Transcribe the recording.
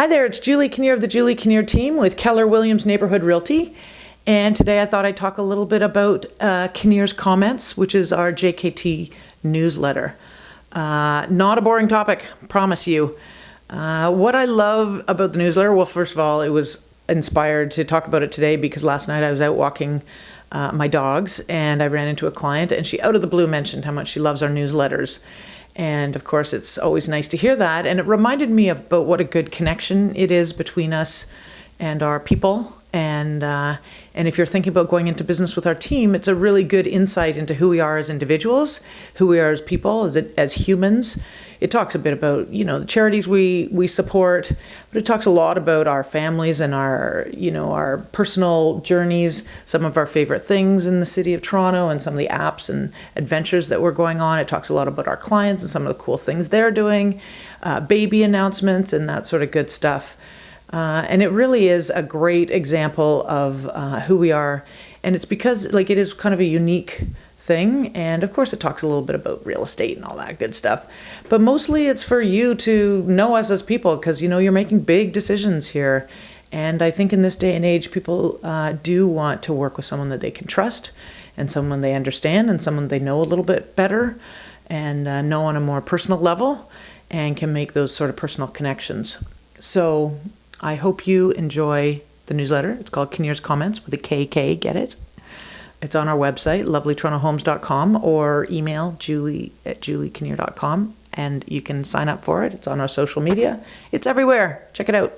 Hi there, it's Julie Kinnear of the Julie Kinnear team with Keller Williams Neighborhood Realty. And today I thought I'd talk a little bit about uh, Kinnear's Comments, which is our JKT newsletter. Uh, not a boring topic, promise you. Uh, what I love about the newsletter, well, first of all, it was inspired to talk about it today because last night I was out walking uh, my dogs and I ran into a client and she out of the blue mentioned how much she loves our newsletters. And of course, it's always nice to hear that. And it reminded me about what a good connection it is between us and our people. And uh, and if you're thinking about going into business with our team, it's a really good insight into who we are as individuals, who we are as people, as as humans. It talks a bit about you know the charities we we support, but it talks a lot about our families and our you know our personal journeys, some of our favorite things in the city of Toronto, and some of the apps and adventures that we're going on. It talks a lot about our clients and some of the cool things they're doing, uh, baby announcements and that sort of good stuff. Uh, and it really is a great example of uh, who we are. And it's because, like, it is kind of a unique thing. And of course, it talks a little bit about real estate and all that good stuff. But mostly it's for you to know us as people because, you know, you're making big decisions here. And I think in this day and age, people uh, do want to work with someone that they can trust and someone they understand and someone they know a little bit better and uh, know on a more personal level and can make those sort of personal connections. So I hope you enjoy the newsletter. It's called Kinnear's Comments with a KK, get it? It's on our website, lovelytorontohomes.com, or email julie at juliekinnear.com, and you can sign up for it. It's on our social media. It's everywhere. Check it out.